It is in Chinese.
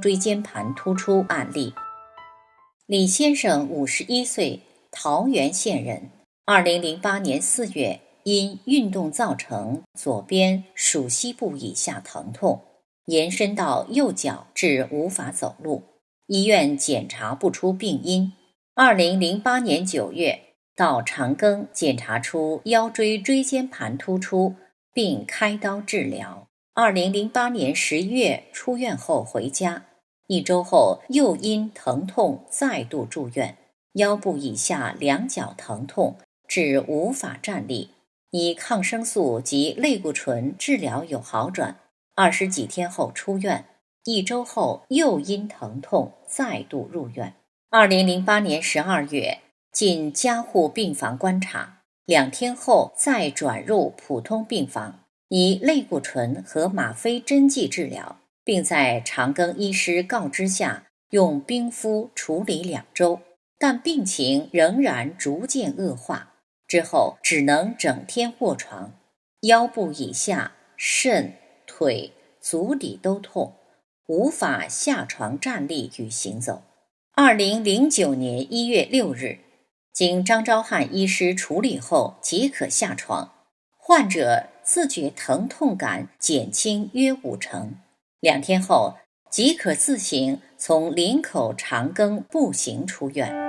椎间盘突出案例。李先生五十一岁，桃源县人。二零零八年四月，因运动造成左边属膝部以下疼痛，延伸到右脚，至无法走路。医院检查不出病因。二零零八年九月。到长庚检查出腰椎椎间盘突出，并开刀治疗。二零零八年十月出院后回家，一周后又因疼痛再度住院，腰部以下两脚疼痛，至无法站立。以抗生素及类固醇治疗有好转，二十几天后出院，一周后又因疼痛再度入院。二零零八年十二月。进加护病房观察，两天后再转入普通病房，以类固醇和吗啡针剂治疗，并在长庚医师告知下用冰敷处理两周，但病情仍然逐渐恶化，之后只能整天卧床，腰部以下、肾、腿、足底都痛，无法下床站立与行走。二零零九年一月六日。经张昭汉医师处理后即可下床，患者自觉疼痛感减轻约五成，两天后即可自行从林口长庚步行出院。